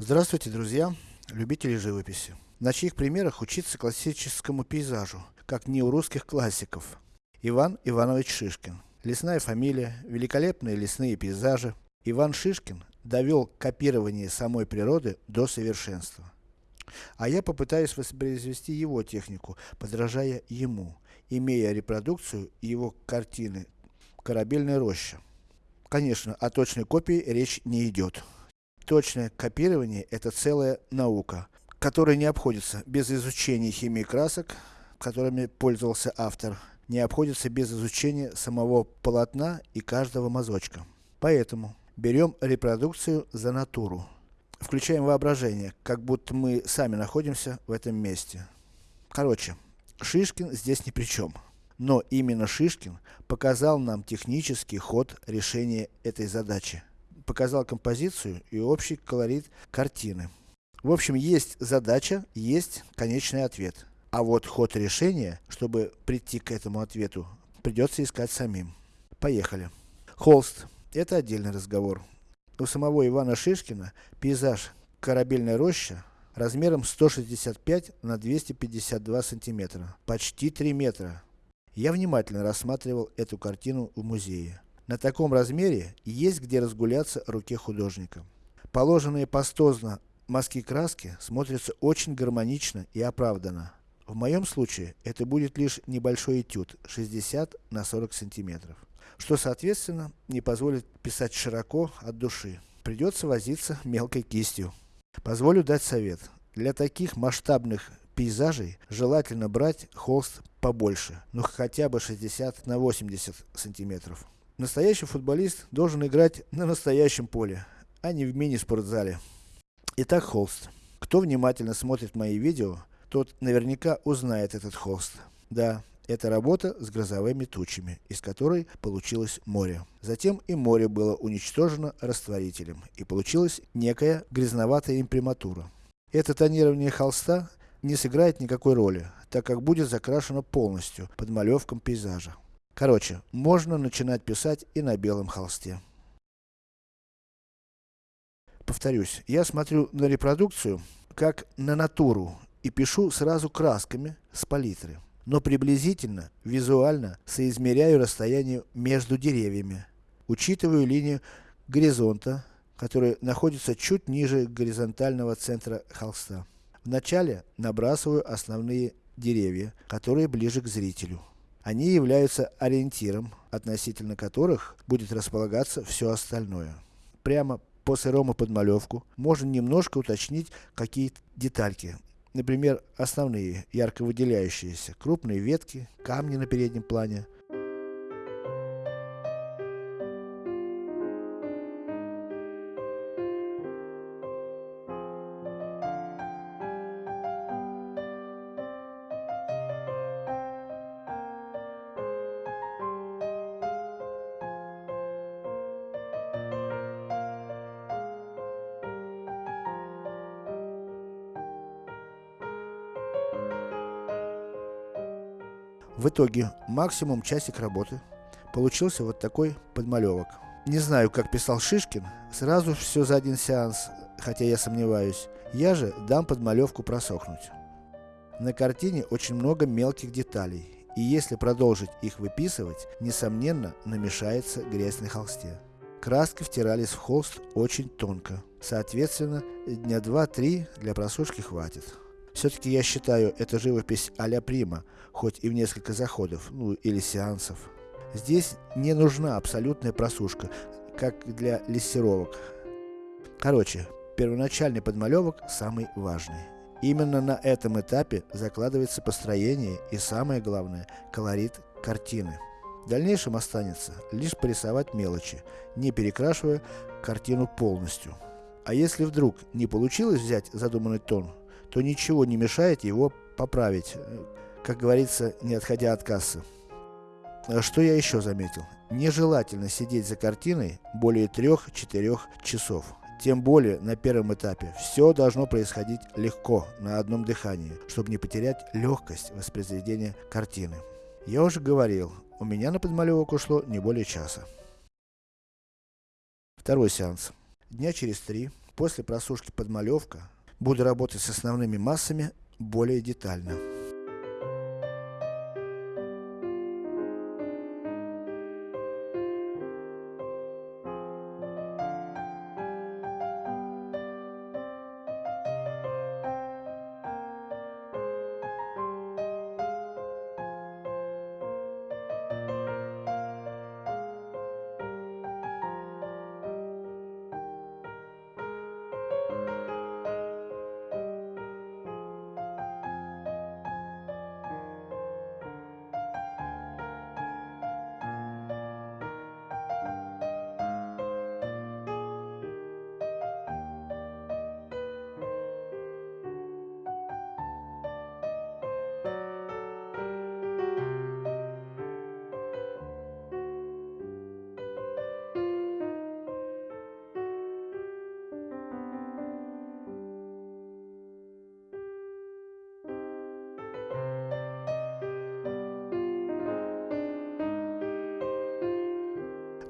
Здравствуйте, друзья, любители живописи. На чьих примерах учиться классическому пейзажу, как не у русских классиков. Иван Иванович Шишкин. Лесная фамилия, великолепные лесные пейзажи. Иван Шишкин довел копирование самой природы до совершенства. А я попытаюсь воспроизвести его технику, подражая ему, имея репродукцию его картины «Корабельная роща». Конечно, о точной копии речь не идет. Точное копирование это целая наука, которая не обходится без изучения химии красок, которыми пользовался автор, не обходится без изучения самого полотна и каждого мазочка. Поэтому, берем репродукцию за натуру. Включаем воображение, как будто мы сами находимся в этом месте. Короче, Шишкин здесь ни при чем. Но именно Шишкин показал нам технический ход решения этой задачи. Показал композицию и общий колорит картины. В общем, есть задача, есть конечный ответ. А вот ход решения, чтобы прийти к этому ответу, придется искать самим. Поехали. Холст. Это отдельный разговор. У самого Ивана Шишкина пейзаж «Корабельная роща» размером 165 на 252 сантиметра, почти 3 метра. Я внимательно рассматривал эту картину в музее. На таком размере есть где разгуляться руке художника. Положенные пастозно мазки краски смотрятся очень гармонично и оправданно. В моем случае, это будет лишь небольшой этюд, 60 на 40 сантиметров что соответственно не позволит писать широко от души. Придется возиться мелкой кистью. Позволю дать совет. Для таких масштабных пейзажей желательно брать холст побольше, ну хотя бы 60 на 80 сантиметров. Настоящий футболист должен играть на настоящем поле, а не в мини-спортзале. Итак, холст. Кто внимательно смотрит мои видео, тот наверняка узнает этот холст. Да, это работа с грозовыми тучами, из которой получилось море. Затем и море было уничтожено растворителем, и получилась некая грязноватая имприматура. Это тонирование холста не сыграет никакой роли, так как будет закрашено полностью, под малевком пейзажа. Короче, можно начинать писать и на белом холсте. Повторюсь, я смотрю на репродукцию, как на натуру, и пишу сразу красками с палитры но приблизительно, визуально, соизмеряю расстояние между деревьями. Учитываю линию горизонта, которая находится чуть ниже горизонтального центра холста. Вначале набрасываю основные деревья, которые ближе к зрителю. Они являются ориентиром, относительно которых будет располагаться все остальное. Прямо по сырому подмалевку можно немножко уточнить какие-то детальки, Например, основные, ярко выделяющиеся, крупные ветки, камни на переднем плане, В итоге, максимум часик работы. Получился вот такой подмалевок. Не знаю, как писал Шишкин, сразу все за один сеанс, хотя я сомневаюсь. Я же дам подмалевку просохнуть. На картине очень много мелких деталей, и если продолжить их выписывать, несомненно, намешается грязь на холсте. Краски втирались в холст очень тонко, соответственно, дня 2-3 для просушки хватит. Все-таки я считаю это живопись а-ля Прима, хоть и в несколько заходов, ну или сеансов. Здесь не нужна абсолютная просушка, как для лессировок. Короче, первоначальный подмалевок самый важный. Именно на этом этапе закладывается построение и самое главное, колорит картины. В дальнейшем останется лишь порисовать мелочи, не перекрашивая картину полностью. А если вдруг не получилось взять задуманный тон, то ничего не мешает его поправить, э, как говорится, не отходя от кассы. А что я еще заметил? Нежелательно сидеть за картиной более 3-4 часов. Тем более на первом этапе. Все должно происходить легко, на одном дыхании, чтобы не потерять легкость воспроизведения картины. Я уже говорил, у меня на подмалевок ушло не более часа. Второй сеанс. Дня через три, после просушки подмалевка, буду работать с основными массами более детально.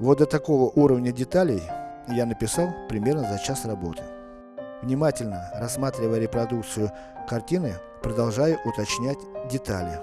Вот до такого уровня деталей я написал примерно за час работы. Внимательно рассматривая репродукцию картины, продолжаю уточнять детали.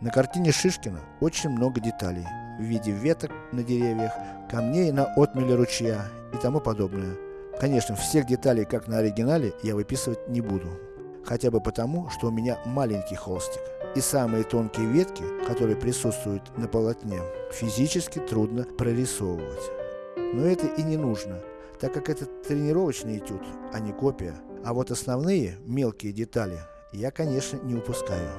На картине Шишкина очень много деталей в виде веток на деревьях, камней на отмеле ручья и тому подобное. Конечно, всех деталей, как на оригинале, я выписывать не буду. Хотя бы потому, что у меня маленький холстик. И самые тонкие ветки, которые присутствуют на полотне, физически трудно прорисовывать. Но это и не нужно, так как это тренировочный этюд, а не копия. А вот основные, мелкие детали, я конечно не упускаю.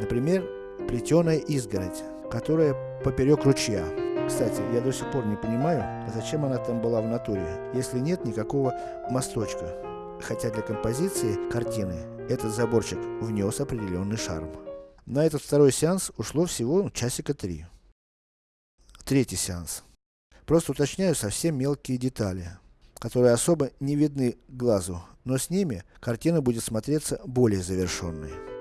Например, плетеная изгородь, которая поперек ручья. Кстати, я до сих пор не понимаю, зачем она там была в натуре, если нет никакого мосточка. Хотя для композиции картины этот заборчик внес определенный шарм. На этот второй сеанс ушло всего часика три. Третий сеанс. Просто уточняю совсем мелкие детали, которые особо не видны глазу, но с ними картина будет смотреться более завершенной.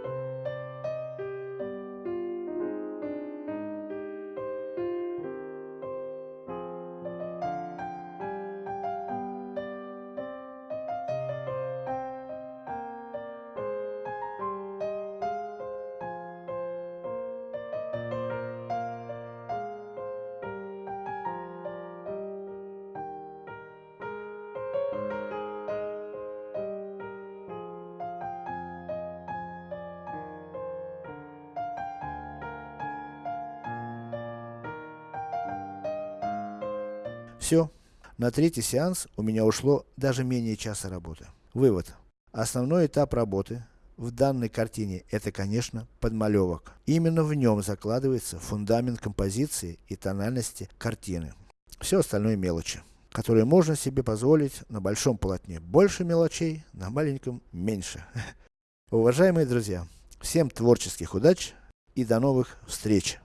Все. На третий сеанс у меня ушло даже менее часа работы. Вывод. Основной этап работы в данной картине это конечно подмалевок. Именно в нем закладывается фундамент композиции и тональности картины. Все остальное мелочи, которые можно себе позволить на большом полотне больше мелочей, на маленьком меньше. Уважаемые друзья, всем творческих удач и до новых встреч!